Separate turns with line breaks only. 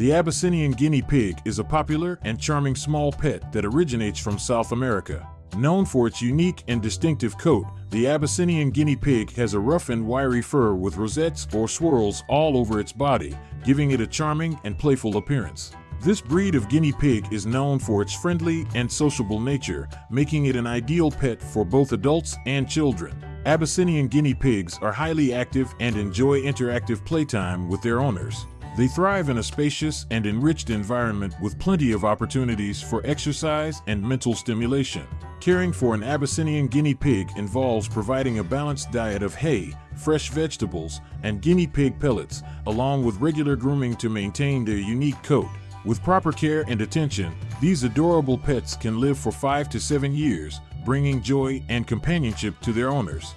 The Abyssinian guinea pig is a popular and charming small pet that originates from South America. Known for its unique and distinctive coat, the Abyssinian guinea pig has a rough and wiry fur with rosettes or swirls all over its body, giving it a charming and playful appearance. This breed of guinea pig is known for its friendly and sociable nature, making it an ideal pet for both adults and children. Abyssinian guinea pigs are highly active and enjoy interactive playtime with their owners. They thrive in a spacious and enriched environment with plenty of opportunities for exercise and mental stimulation. Caring for an Abyssinian guinea pig involves providing a balanced diet of hay, fresh vegetables, and guinea pig pellets, along with regular grooming to maintain their unique coat. With proper care and attention, these adorable pets can live for 5 to 7 years, bringing joy and companionship to their owners.